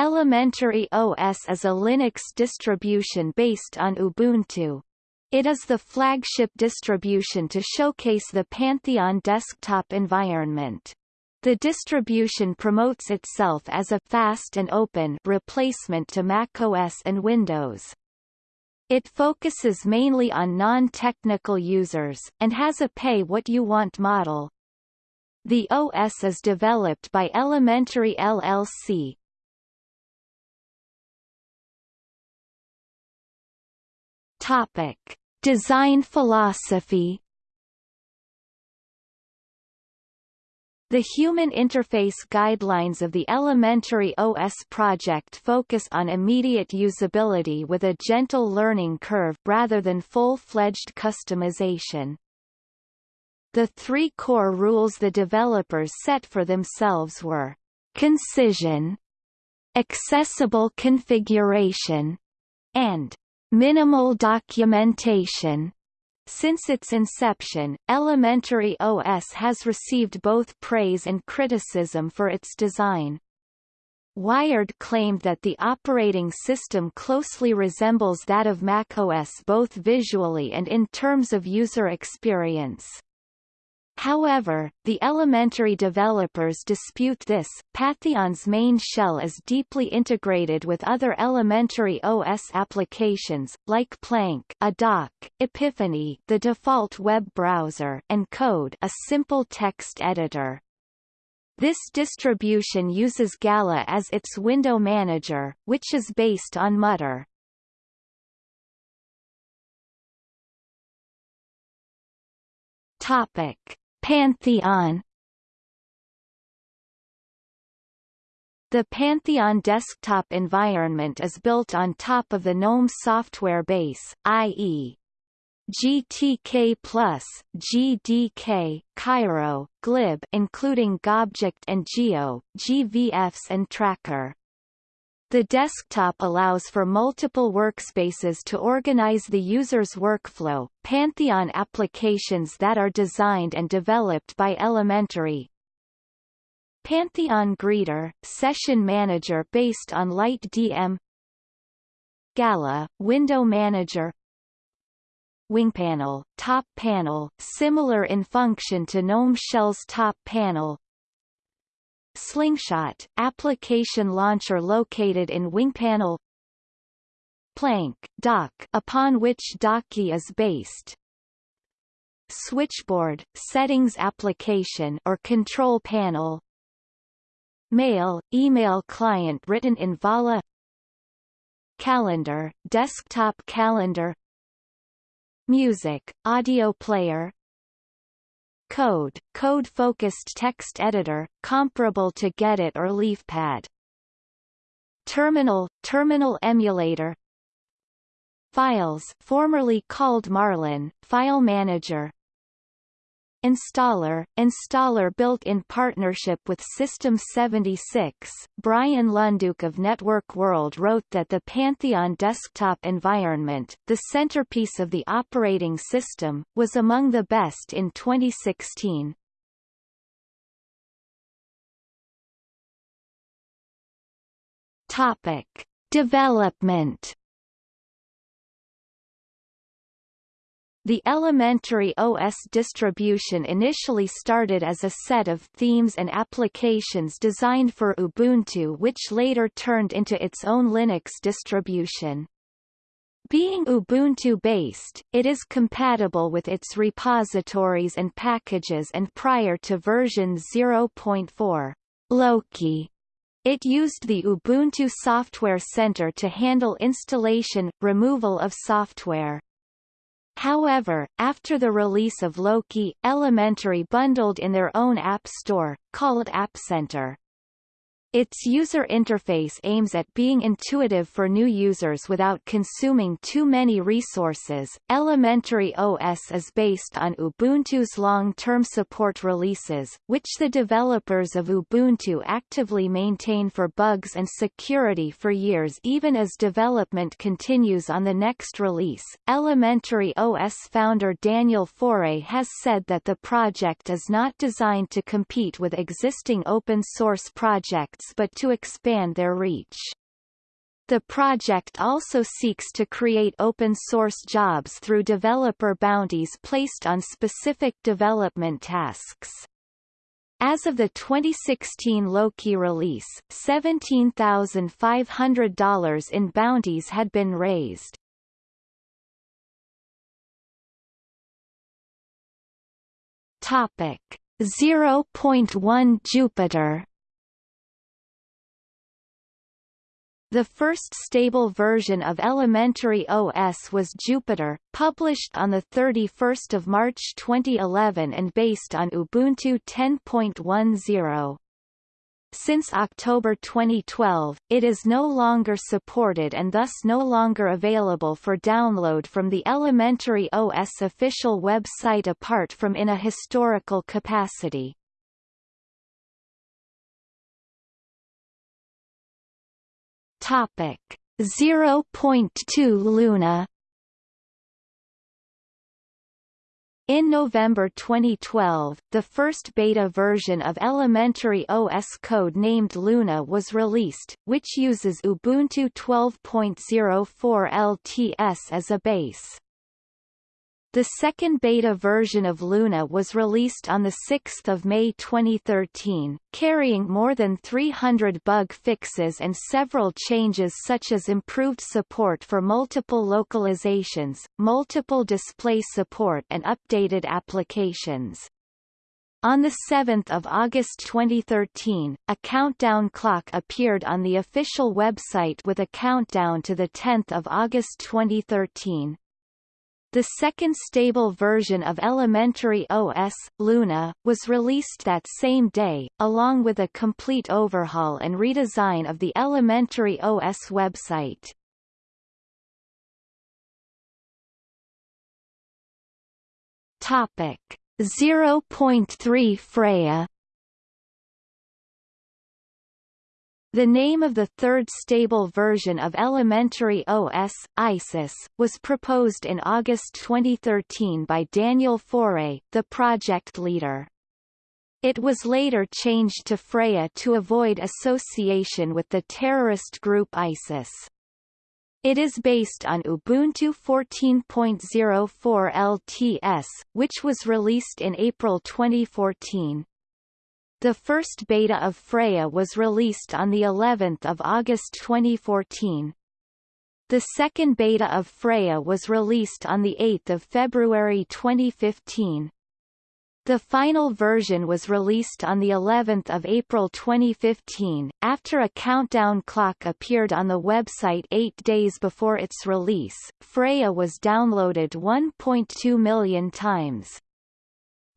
Elementary OS is a Linux distribution based on Ubuntu. It is the flagship distribution to showcase the Pantheon desktop environment. The distribution promotes itself as a fast and open replacement to macOS and Windows. It focuses mainly on non-technical users, and has a pay-what-you-want model. The OS is developed by Elementary LLC, Topic: Design philosophy. The Human Interface Guidelines of the Elementary OS project focus on immediate usability with a gentle learning curve rather than full-fledged customization. The three core rules the developers set for themselves were concision, accessible configuration, and Minimal documentation since its inception, Elementary OS has received both praise and criticism for its design. Wired claimed that the operating system closely resembles that of macOS both visually and in terms of user experience. However, the elementary developers dispute this. Pantheon's main shell is deeply integrated with other elementary OS applications, like Plank, a dock, Epiphany, the default web browser, and Code, a simple text editor. This distribution uses Gala as its window manager, which is based on Mutter. Topic Pantheon The Pantheon desktop environment is built on top of the GNOME software base, i.e. GTK+, GDK, Cairo, glib including Gobject and GIO, GVFs and Tracker. The desktop allows for multiple workspaces to organize the user's workflow, Pantheon applications that are designed and developed by Elementary. Pantheon Greeter, session manager based on LightDM Gala, window manager. WingPanel, top panel, similar in function to GNOME Shell's top panel Slingshot, application launcher located in wing panel Plank, dock upon which Docky is based. Switchboard, settings application or control panel. Mail, email client written in Vala. Calendar, desktop calendar. Music, audio player Code, code-focused text editor, comparable to Gedit or LeafPad. Terminal, terminal emulator Files formerly called Marlin, file manager Installer, installer built in partnership with System 76. Brian Lunduke of Network World wrote that the Pantheon desktop environment, the centerpiece of the operating system, was among the best in 2016. Topic: Development The elementary OS distribution initially started as a set of themes and applications designed for Ubuntu which later turned into its own Linux distribution. Being Ubuntu-based, it is compatible with its repositories and packages and prior to version 0.4, Loki, it used the Ubuntu Software Center to handle installation, removal of software. However, after the release of Loki, Elementary bundled in their own app store, called App Center. Its user interface aims at being intuitive for new users without consuming too many resources. Elementary OS is based on Ubuntu's long-term support releases, which the developers of Ubuntu actively maintain for bugs and security for years even as development continues on the next release. Elementary OS founder Daniel Foré has said that the project is not designed to compete with existing open source projects but to expand their reach. The project also seeks to create open-source jobs through developer bounties placed on specific development tasks. As of the 2016 Loki release, $17,500 in bounties had been raised. Topic 0.1 Jupiter The first stable version of Elementary OS was Jupiter, published on 31 March 2011 and based on Ubuntu 10.10. Since October 2012, it is no longer supported and thus no longer available for download from the Elementary OS official website apart from in a historical capacity. Topic 0.2 Luna In November 2012, the first beta version of elementary OS code named Luna was released, which uses Ubuntu 12.04 LTS as a base. The second beta version of Luna was released on 6 May 2013, carrying more than 300 bug fixes and several changes such as improved support for multiple localizations, multiple display support and updated applications. On 7 August 2013, a countdown clock appeared on the official website with a countdown to 10 August 2013, the second stable version of Elementary OS, Luna, was released that same day, along with a complete overhaul and redesign of the Elementary OS website. Topic 0.3 Freya The name of the third stable version of Elementary OS, Isis, was proposed in August 2013 by Daniel Foré, the project leader. It was later changed to Freya to avoid association with the terrorist group ISIS. It is based on Ubuntu 14.04 LTS, which was released in April 2014. The first beta of Freya was released on the 11th of August 2014. The second beta of Freya was released on the 8th of February 2015. The final version was released on the 11th of April 2015, after a countdown clock appeared on the website eight days before its release. Freya was downloaded 1.2 million times.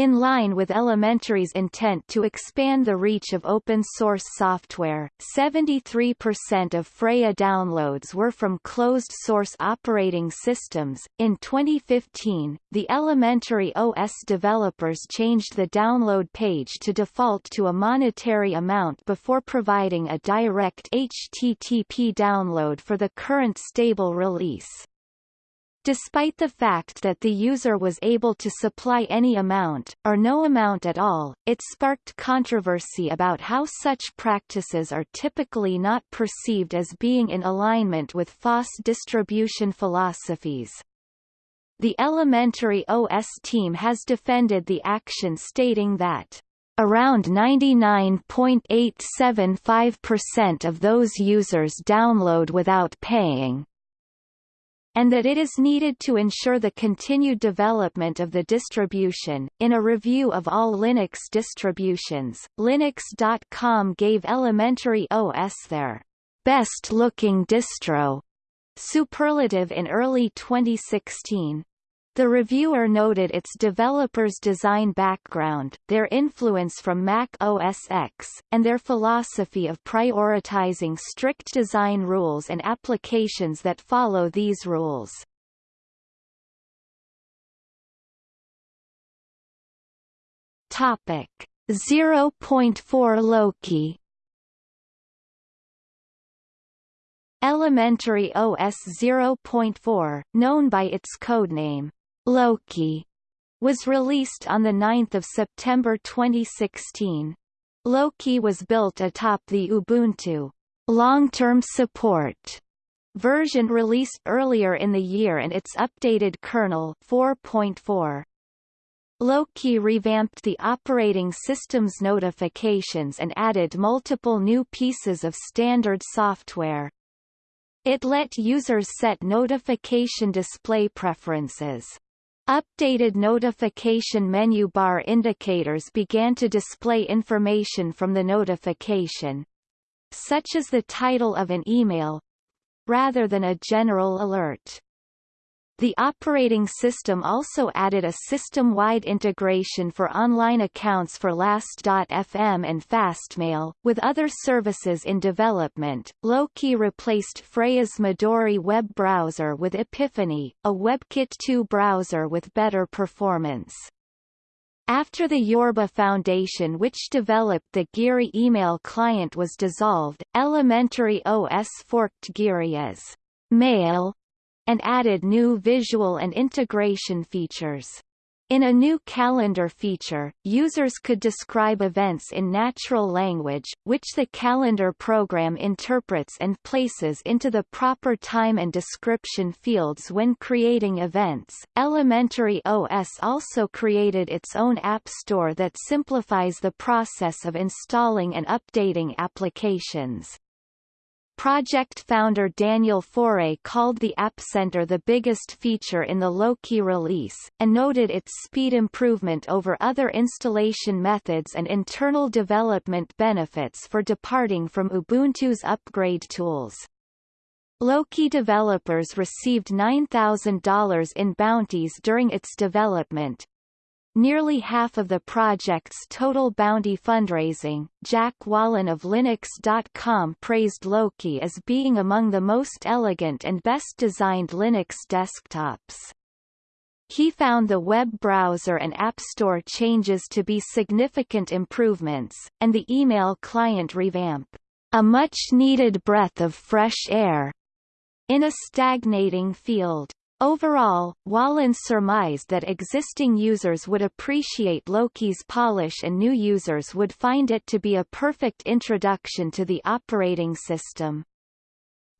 In line with Elementary's intent to expand the reach of open-source software, 73% of Freya downloads were from closed-source operating systems. In 2015, the Elementary OS developers changed the download page to default to a monetary amount before providing a direct HTTP download for the current stable release. Despite the fact that the user was able to supply any amount, or no amount at all, it sparked controversy about how such practices are typically not perceived as being in alignment with FOSS distribution philosophies. The elementary OS team has defended the action stating that Around 99.875% of those users download without paying, and that it is needed to ensure the continued development of the distribution. In a review of all Linux distributions, Linux.com gave Elementary OS their best-looking distro superlative in early 2016. The reviewer noted its developers' design background, their influence from Mac OS X, and their philosophy of prioritizing strict design rules and applications that follow these rules. Topic 0.4 Loki Elementary OS 0.4, known by its codename Loki was released on 9 September 2016. Loki was built atop the Ubuntu long-term support version released earlier in the year and its updated kernel 4.4. Loki revamped the operating system's notifications and added multiple new pieces of standard software. It let users set notification display preferences. Updated notification menu bar indicators began to display information from the notification, such as the title of an email, rather than a general alert. The operating system also added a system-wide integration for online accounts for Last.fm and Fastmail. With other services in development, Loki replaced Freya's Midori web browser with Epiphany, a WebKit 2 browser with better performance. After the Yorba Foundation which developed the Geary email client was dissolved, Elementary OS forked Geary as Mail and added new visual and integration features. In a new calendar feature, users could describe events in natural language, which the calendar program interprets and places into the proper time and description fields when creating events. Elementary OS also created its own app store that simplifies the process of installing and updating applications. Project founder Daniel Foré called the App Center the biggest feature in the Loki release, and noted its speed improvement over other installation methods and internal development benefits for departing from Ubuntu's upgrade tools. Loki developers received $9,000 in bounties during its development, Nearly half of the project's total bounty fundraising, Jack Wallen of Linux.com praised Loki as being among the most elegant and best designed Linux desktops. He found the web browser and App Store changes to be significant improvements, and the email client revamp, a much-needed breath of fresh air, in a stagnating field. Overall, Wallen surmised that existing users would appreciate Loki's polish and new users would find it to be a perfect introduction to the operating system.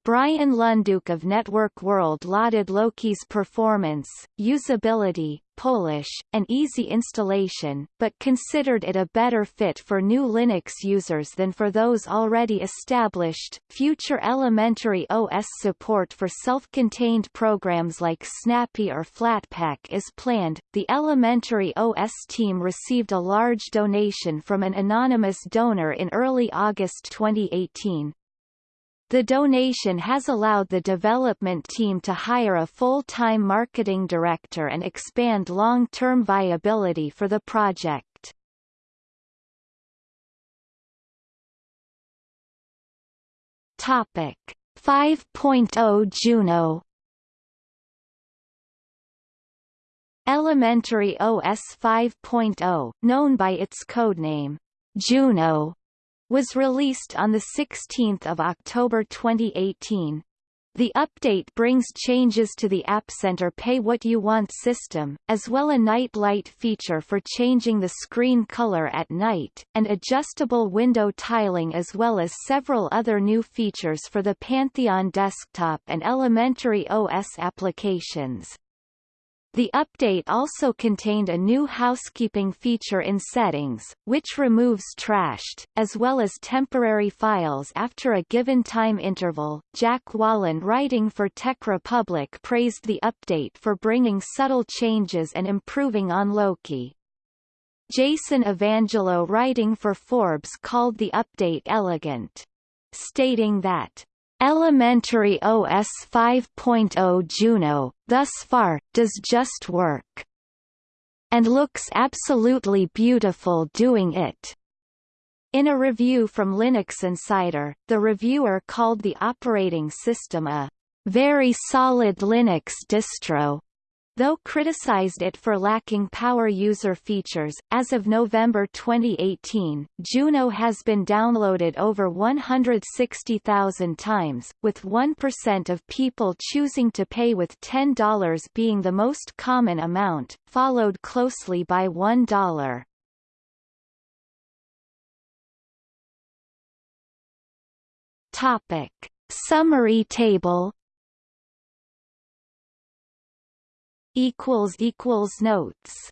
Brian Lunduke of Network World lauded Loki's performance, usability, polish, an easy installation, but considered it a better fit for new Linux users than for those already established. Future elementary OS support for self-contained programs like Snappy or Flatpak is planned. The elementary OS team received a large donation from an anonymous donor in early August 2018, the donation has allowed the development team to hire a full-time marketing director and expand long-term viability for the project. Topic 5.0 Juno Elementary OS 5.0, known by its codename Juno, was released on 16 October 2018. The update brings changes to the App Center Pay What You Want system, as well a night light feature for changing the screen color at night, and adjustable window tiling as well as several other new features for the Pantheon desktop and elementary OS applications. The update also contained a new housekeeping feature in settings, which removes trashed, as well as temporary files after a given time interval. Jack Wallen writing for Tech Republic praised the update for bringing subtle changes and improving on Loki. Jason Evangelho writing for Forbes called the update elegant. Stating that Elementary OS 5.0 Juno, thus far, does just work. And looks absolutely beautiful doing it. In a review from Linux Insider, the reviewer called the operating system a very solid Linux distro, though criticized it for lacking power user features. As of November 2018, Juno has been downloaded over 160,000 times, with 1% of people choosing to pay with $10 being the most common amount, followed closely by $1. Topic. Summary table Notes